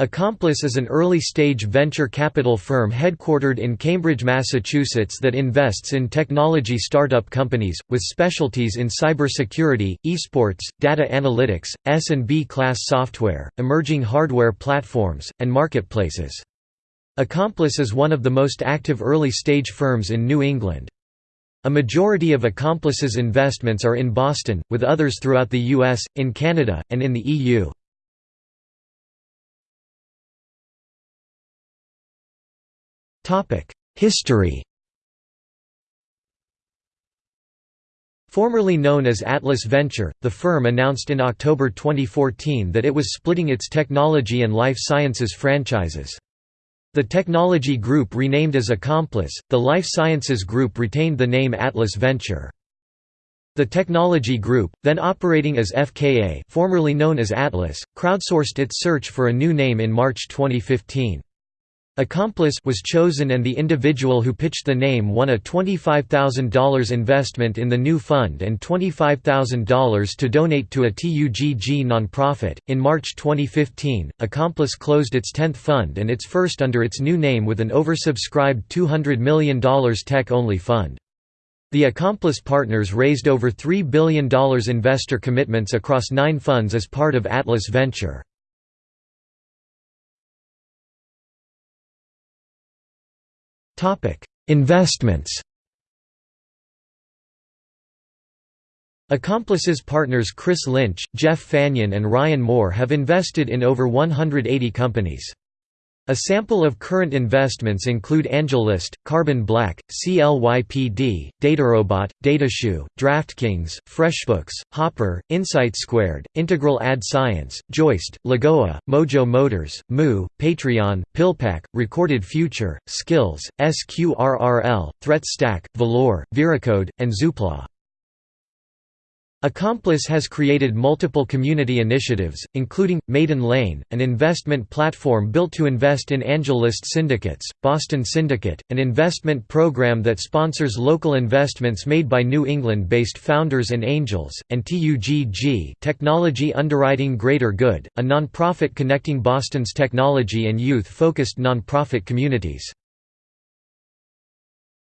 Accomplice is an early-stage venture capital firm headquartered in Cambridge, Massachusetts that invests in technology startup companies, with specialties in cybersecurity, esports, data analytics, S&B class software, emerging hardware platforms, and marketplaces. Accomplice is one of the most active early-stage firms in New England. A majority of Accomplice's investments are in Boston, with others throughout the US, in Canada, and in the EU. History Formerly known as Atlas Venture, the firm announced in October 2014 that it was splitting its technology and life sciences franchises. The technology group renamed as Accomplice, the life sciences group retained the name Atlas Venture. The technology group, then operating as FKA formerly known as Atlas, crowdsourced its search for a new name in March 2015. Accomplice was chosen and the individual who pitched the name won a $25,000 investment in the new fund and $25,000 to donate to a TUGG nonprofit. In March 2015, Accomplice closed its 10th fund and its first under its new name with an oversubscribed $200 million tech-only fund. The Accomplice partners raised over $3 billion investor commitments across nine funds as part of Atlas Venture. Investments Accomplices partners Chris Lynch, Jeff Fagnan and Ryan Moore have invested in over 180 companies. A sample of current investments include AngelList, Carbon Black, CLYPD, DataRobot, Datashoe, DraftKings, FreshBooks, Hopper, Insight Squared, Integral Ad Science, Joist, Lagoa, Mojo Motors, Moo, Patreon, PillPack, Recorded Future, Skillz, SQRRL, ThreatStack, Valor, Veracode, and Zoopla. Accomplice has created multiple community initiatives, including, Maiden Lane, an investment platform built to invest in AngelList syndicates, Boston Syndicate, an investment program that sponsors local investments made by New England-based founders and angels, and TUGG Technology Underwriting Greater Good, a nonprofit connecting Boston's technology and youth-focused nonprofit communities.